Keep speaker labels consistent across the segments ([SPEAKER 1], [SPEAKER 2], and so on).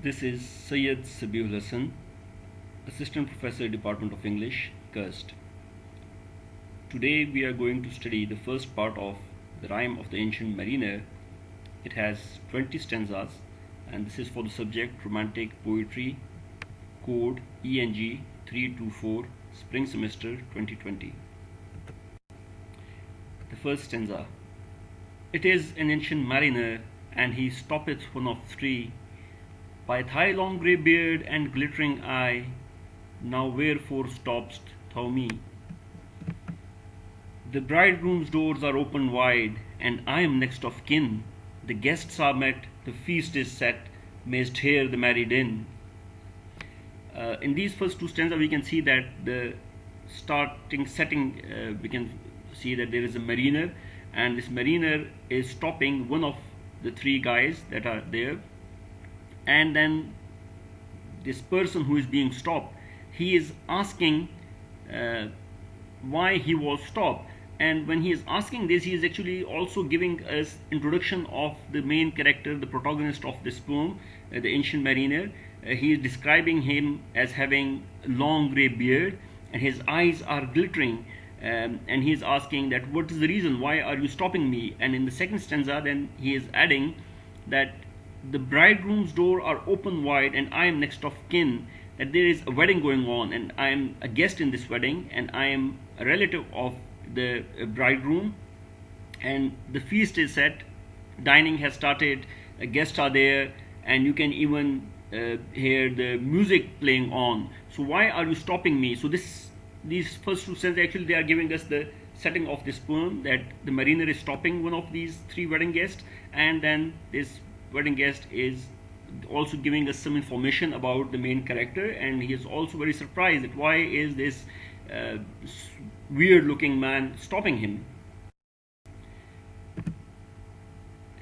[SPEAKER 1] This is Syed Sabiul Hassan, Assistant Professor, Department of English, Cursed. Today we are going to study the first part of the Rime of the Ancient Mariner. It has 20 stanzas and this is for the subject Romantic Poetry, code ENG 324, Spring Semester 2020. The first stanza. It is an ancient mariner and he stoppeth one of three by thy long grey beard and glittering eye, now wherefore stopp'st thou me? The bridegroom's doors are open wide, and I am next of kin. The guests are met, the feast is set, mayst hear the merry din. Uh, in these first two stanzas, we can see that the starting setting, uh, we can see that there is a mariner, and this mariner is stopping one of the three guys that are there and then this person who is being stopped he is asking uh, why he was stopped. And when he is asking this he is actually also giving us introduction of the main character the protagonist of this poem uh, the ancient mariner. Uh, he is describing him as having long gray beard and his eyes are glittering um, and he is asking that what is the reason? Why are you stopping me? And in the second stanza then he is adding that the bridegroom's door are open wide and I am next of kin that there is a wedding going on and I am a guest in this wedding and I am a relative of the uh, bridegroom. And the feast is set dining has started guests are there and you can even uh, hear the music playing on. So why are you stopping me? So this these first two sentences actually they are giving us the setting of this poem that the mariner is stopping one of these three wedding guests and then this wedding guest is also giving us some information about the main character and he is also very surprised that why is this uh, weird looking man stopping him?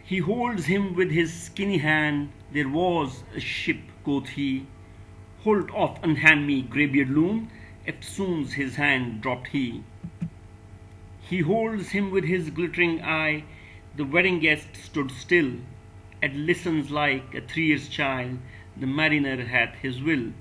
[SPEAKER 1] He holds him with his skinny hand. There was a ship quoth he hold off unhand me greybeard loon. Eftsoons his hand dropped he. He holds him with his glittering eye. The wedding guest stood still and listens like a three years child the mariner hath his will.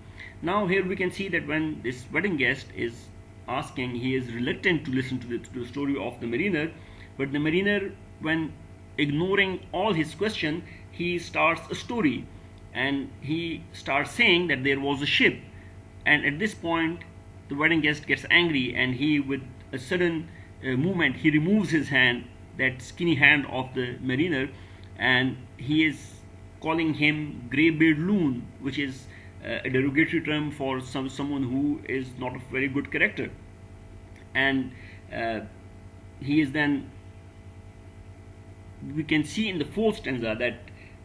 [SPEAKER 1] Now here we can see that when this wedding guest is asking he is reluctant to listen to the, to the story of the mariner but the mariner when ignoring all his question he starts a story. And he starts saying that there was a ship. And at this point the wedding guest gets angry and he with a sudden uh, movement he removes his hand that skinny hand of the mariner and he is calling him greybeard loon which is uh, a derogatory term for some someone who is not a very good character. And uh, he is then we can see in the fourth stanza that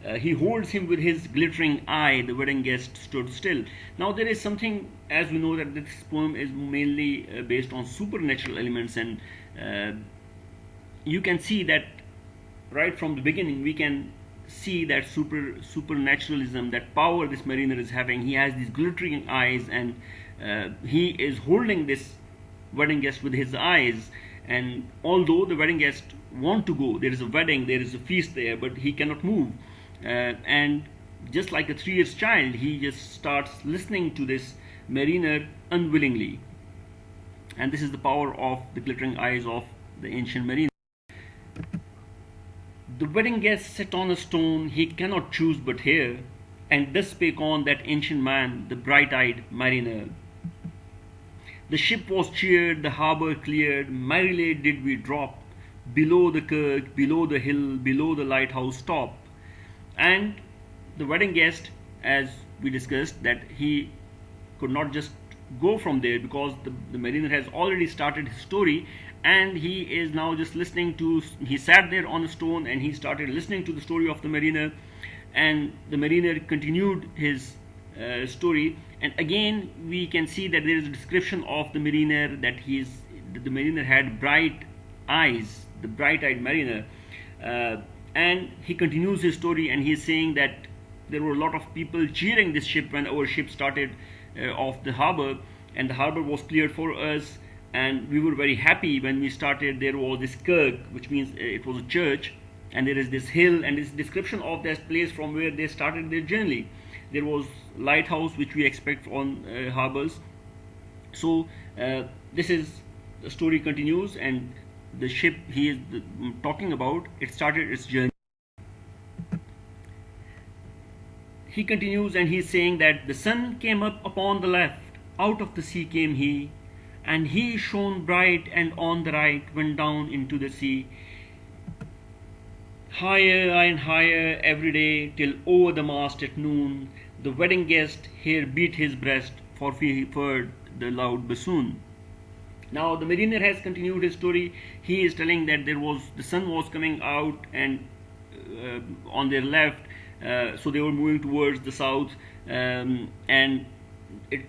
[SPEAKER 1] uh, he holds him with his glittering eye. The wedding guest stood still. Now there is something as we know that this poem is mainly uh, based on supernatural elements. And uh, you can see that right from the beginning we can see that super supernaturalism that power this mariner is having. He has these glittering eyes and uh, he is holding this wedding guest with his eyes. And although the wedding guest want to go there is a wedding there is a feast there but he cannot move. Uh, and just like a three years child he just starts listening to this mariner unwillingly. And this is the power of the glittering eyes of the ancient mariner the wedding guest sat on a stone he cannot choose but hear, and thus spake on that ancient man, the bright-eyed mariner. The ship was cheered, the harbour cleared, merrily did we drop, below the kirk, below the hill, below the lighthouse top. And the wedding guest, as we discussed, that he could not just go from there because the, the mariner has already started his story and he is now just listening to he sat there on a stone and he started listening to the story of the mariner. And the mariner continued his uh, story. And again we can see that there is a description of the mariner that he's the mariner had bright eyes the bright-eyed mariner. Uh, and he continues his story and he is saying that there were a lot of people cheering this ship when our ship started uh, off the harbor. And the harbor was cleared for us and we were very happy when we started there was this kirk which means uh, it was a church. And there is this hill and this description of that place from where they started their journey. There was lighthouse which we expect on uh, harbors so uh, this is the story continues and the ship he is talking about it started its journey. He continues and he's saying that the sun came up upon the left. Out of the sea came he and he shone bright and on the right went down into the sea. Higher and higher every day till over the mast at noon the wedding guest here beat his breast for he heard the loud bassoon. Now the mariner has continued his story. He is telling that there was the sun was coming out and uh, on their left uh, so they were moving towards the south um, and it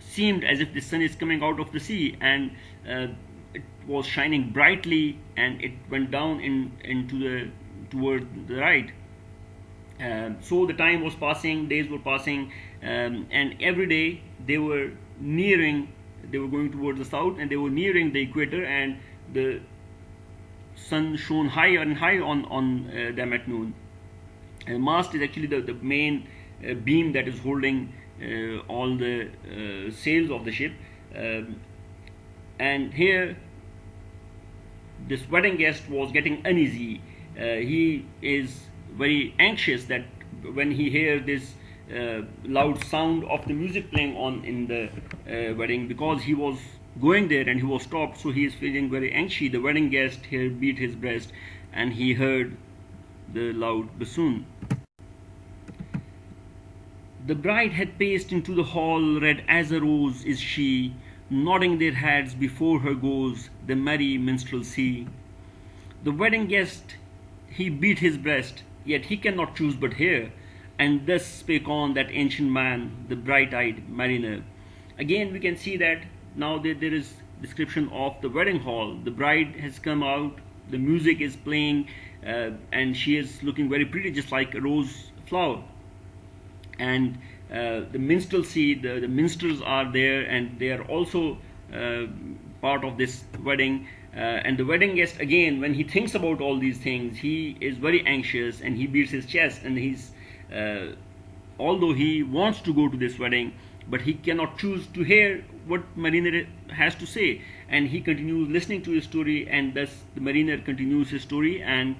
[SPEAKER 1] seemed as if the sun is coming out of the sea and uh, it was shining brightly and it went down in into the toward the right. Um, so the time was passing days were passing um, and every day they were nearing they were going towards the south and they were nearing the equator and the sun shone higher and higher on on uh, them at noon. And mast is actually the, the main uh, beam that is holding all the uh, sails of the ship um, and here this wedding guest was getting uneasy. Uh, he is very anxious that when he hears this uh, loud sound of the music playing on in the uh, wedding because he was going there and he was stopped so he is feeling very anxious. The wedding guest here beat his breast and he heard the loud bassoon the bride had paced into the hall, red as a rose is she, nodding their heads before her goes the merry minstrelsy. The wedding guest, he beat his breast, yet he cannot choose but hear, and thus spake on that ancient man, the bright-eyed mariner. Again, we can see that now that there is description of the wedding hall. The bride has come out, the music is playing, uh, and she is looking very pretty, just like a rose flower and uh, the minstrelsy, the, the minstrels are there and they are also uh, part of this wedding. Uh, and the wedding guest, again, when he thinks about all these things, he is very anxious and he beats his chest and he's, although he wants to go to this wedding, but he cannot choose to hear what mariner has to say and he continues listening to his story and thus the mariner continues his story and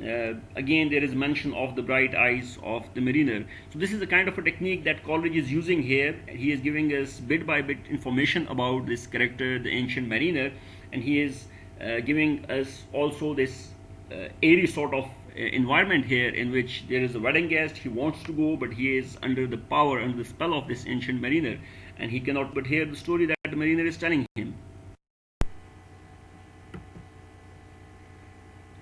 [SPEAKER 1] uh, again there is mention of the bright eyes of the mariner. So this is a kind of a technique that Coleridge is using here. He is giving us bit by bit information about this character the ancient mariner and he is uh, giving us also this uh, airy sort of uh, environment here in which there is a wedding guest. He wants to go but he is under the power under the spell of this ancient mariner. And he cannot but hear the story that the mariner is telling him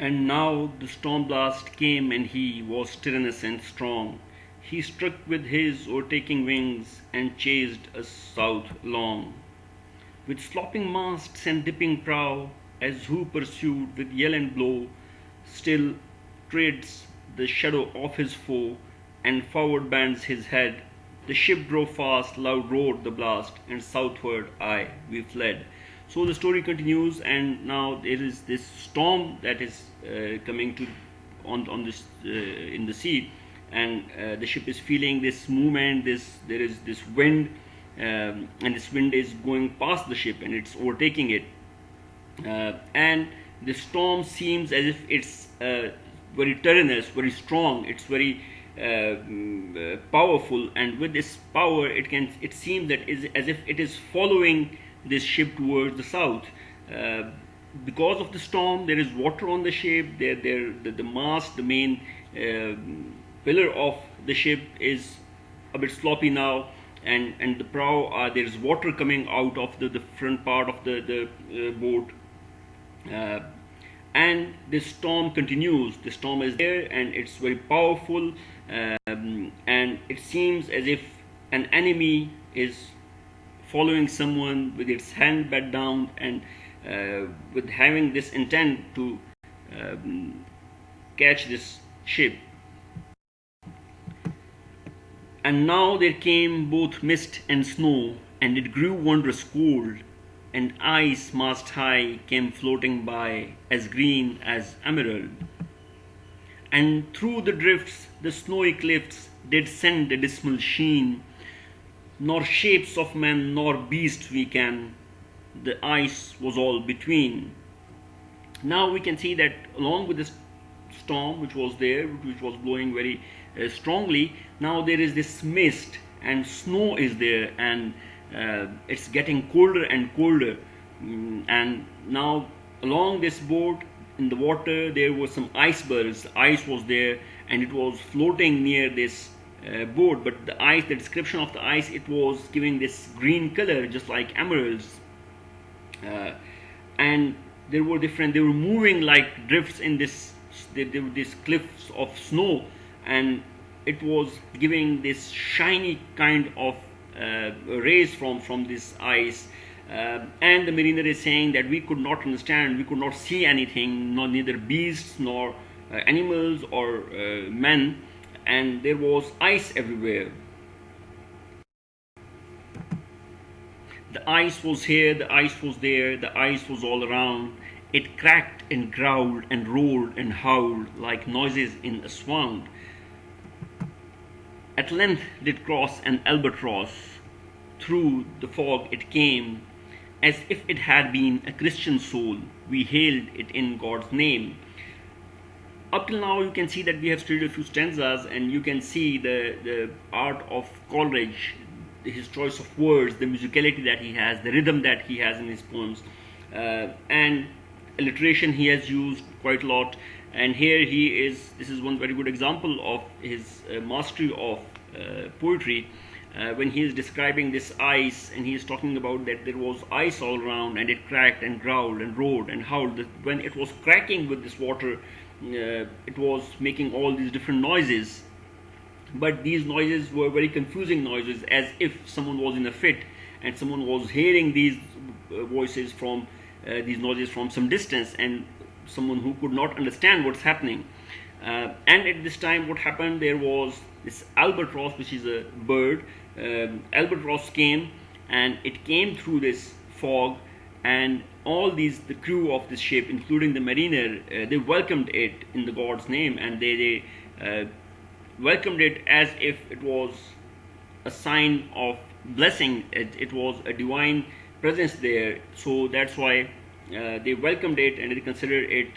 [SPEAKER 1] And now the storm blast came and he was tyrannous and strong. He struck with his o'ertaking wings and chased us south long. With slopping masts and dipping prow, as who pursued with yell and blow, still treads the shadow of his foe, and forward bends his head. The ship drove fast, loud roared the blast, and southward aye we fled. So the story continues, and now there is this storm that is uh, coming to on on this uh, in the sea, and uh, the ship is feeling this movement. This there is this wind, um, and this wind is going past the ship, and it's overtaking it, and the storm seems as if it's very tyrannous, very strong. It's very uh, mm, uh, powerful, and with this power, it can it seems that is as if it is following this ship towards the south. Uh, because of the storm, there is water on the ship. There, there, the, the mast, the main uh, pillar of the ship is a bit sloppy now, and and the prow, uh, there is water coming out of the, the front part of the the uh, boat. Uh, and the storm continues. The storm is there, and it's very powerful, um, and it seems as if an enemy is following someone with its hand bent down and uh, with having this intent to um, catch this ship. And now there came both mist and snow, and it grew wondrous cold, and ice mast high came floating by, as green as emerald. and through the drifts the snowy cliffs did send a dismal sheen, nor shapes of men nor beast we can, the ice was all between. Now we can see that along with this storm which was there, which was blowing very uh, strongly, now there is this mist and snow is there and uh, it's getting colder and colder. Mm, and now along this boat in the water there were some icebergs, ice was there and it was floating near this uh, boat but the ice the description of the ice it was giving this green color just like emeralds. Uh, and there were different they were moving like drifts in this these cliffs of snow. And it was giving this shiny kind of uh, rays from from this ice. Uh, and the mariner is saying that we could not understand we could not see anything not neither beasts nor uh, animals or uh, men and there was ice everywhere the ice was here the ice was there the ice was all around it cracked and growled and roared and howled like noises in a swamp at length did cross an albatross through the fog it came as if it had been a Christian soul. We hailed it in God's name. Up till now, you can see that we have studied a few stanzas, and you can see the, the art of Coleridge, his choice of words, the musicality that he has, the rhythm that he has in his poems, uh, and alliteration he has used quite a lot. And here he is, this is one very good example of his uh, mastery of uh, poetry uh, when he is describing this ice and he is talking about that there was ice all around and it cracked and growled and roared and howled when it was cracking with this water it was making all these different noises. But these noises were very confusing noises as if someone was in a fit and someone was hearing these uh, voices from uh, these noises from some distance and someone who could not understand what's happening. Uh, and at this time what happened there was this albatross which is a bird. Um, albatross came and it came through this fog and all these the crew of this ship including the mariner uh, they welcomed it in the god's name and they, they uh, welcomed it as if it was a sign of blessing. It, it was a divine presence there. So that's why uh, they welcomed it and they considered it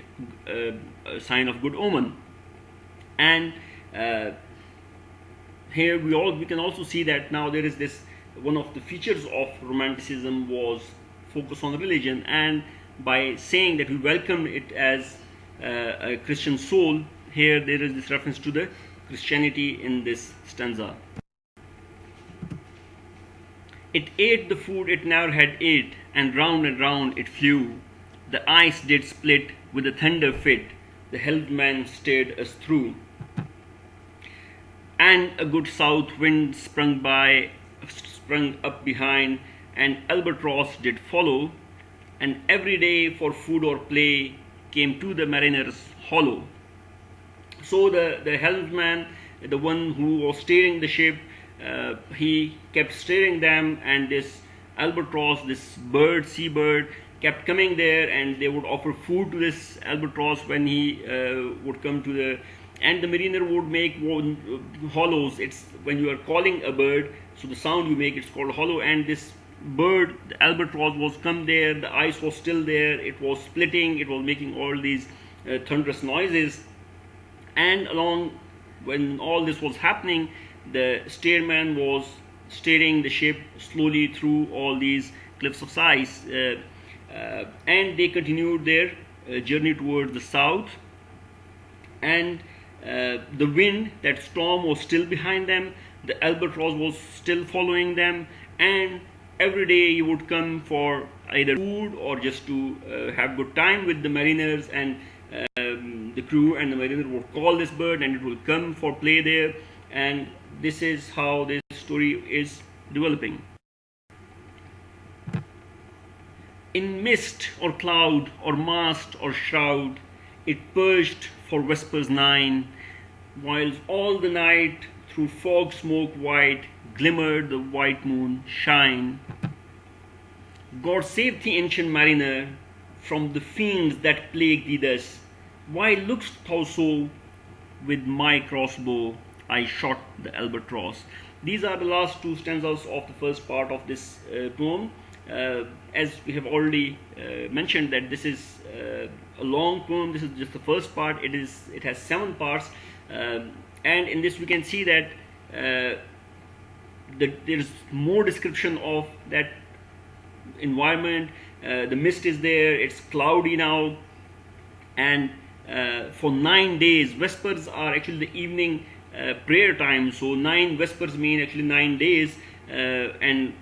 [SPEAKER 1] uh, a sign of good omen. And uh, here we all we can also see that now there is this one of the features of romanticism was focus on religion and by saying that we welcome it as uh, a christian soul here there is this reference to the christianity in this stanza. It ate the food it never had ate and round and round it flew. The ice did split with a thunder fit. The helmsman steered us through. And a good south wind sprung by sprung up behind and albatross did follow and every day for food or play came to the mariner's hollow. So the the helmsman the one who was steering the ship uh, he kept steering them and this albatross this bird seabird kept coming there and they would offer food to this albatross when he uh, would come to the and the mariner would make uh, hollows. It's when you are calling a bird so the sound you make it's called hollow and this bird the albatross was come there the ice was still there it was splitting it was making all these uh, thunderous noises. And along when all this was happening the steerman was steering the ship slowly through all these cliffs of ice uh, uh, and they continued their uh, journey towards the south. And uh, the wind, that storm was still behind them, the albatross was still following them, and every day he would come for either food or just to uh, have good time with the mariners and um, the crew and the mariner would call this bird and it will come for play there and this is how this story is developing. In mist or cloud or mast or shroud, it perched for vespers nine, whilst all the night through fog smoke white glimmered the white moon shine. God save the ancient mariner from the fiends that plague thee thus. Why look'st thou so with my crossbow I shot the albatross. These are the last two stanzas of the first part of this uh, poem. Uh, as we have already uh, mentioned that this is uh, a long poem this is just the first part it is it has seven parts um, and in this we can see that uh, the, there is more description of that environment uh, the mist is there it's cloudy now and uh, for nine days vespers are actually the evening uh, prayer time. So nine vespers mean actually nine days uh, and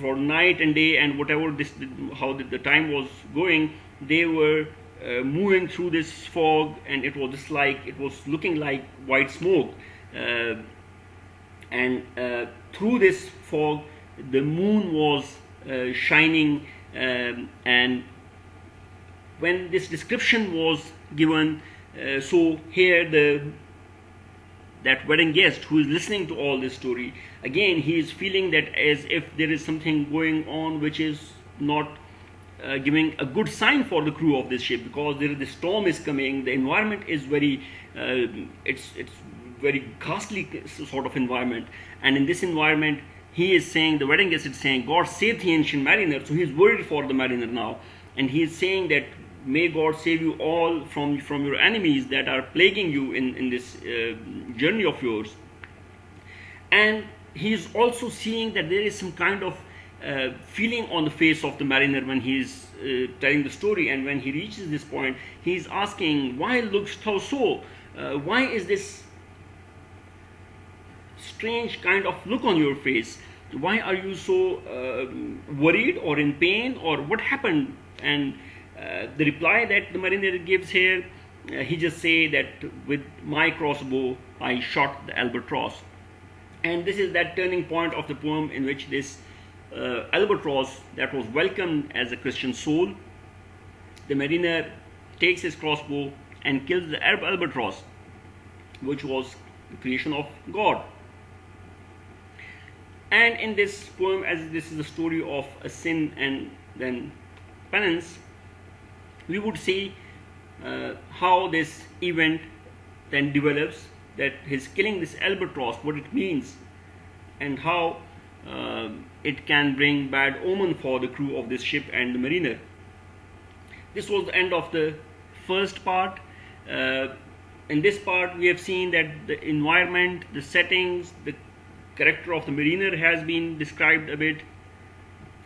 [SPEAKER 1] for night and day and whatever this how the, the time was going they were uh, moving through this fog and it was just like it was looking like white smoke. Uh, and uh, through this fog the moon was uh, shining um, and when this description was given uh, so here the that wedding guest who is listening to all this story again he is feeling that as if there is something going on which is not uh, giving a good sign for the crew of this ship because there the storm is coming the environment is very uh, it's it's very ghastly sort of environment. And in this environment he is saying the wedding guest is saying god save the ancient mariner. So he's worried for the mariner now. And he is saying that may god save you all from from your enemies that are plaguing you in in this uh, journey of yours. And he is also seeing that there is some kind of uh, feeling on the face of the mariner when he is uh, telling the story. And when he reaches this point he is asking why looks thou so? Uh, why is this strange kind of look on your face. Why are you so uh, worried or in pain or what happened? And uh, the reply that the mariner gives here uh, he just say that with my crossbow i shot the albatross. And this is that turning point of the poem in which this uh, albatross that was welcomed as a christian soul the mariner takes his crossbow and kills the albatross which was the creation of god and in this poem as this is a story of a sin and then penance we would see uh, how this event then develops that his killing this albatross what it means and how uh, it can bring bad omen for the crew of this ship and the mariner. This was the end of the first part. Uh, in this part we have seen that the environment the settings the character of the mariner has been described a bit.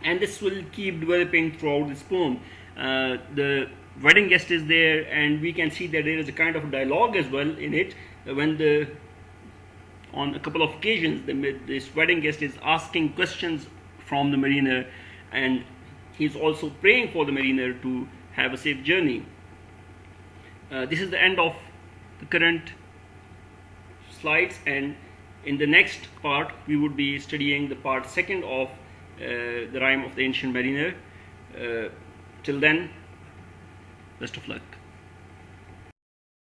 [SPEAKER 1] And this will keep developing throughout this poem uh, the wedding guest is there and we can see that there is a kind of dialogue as well in it. When the on a couple of occasions the, this wedding guest is asking questions from the mariner and he's also praying for the mariner to have a safe journey. Uh, this is the end of the current slides and in the next part we would be studying the part second of uh, the rime of the ancient mariner. Uh, till then best of luck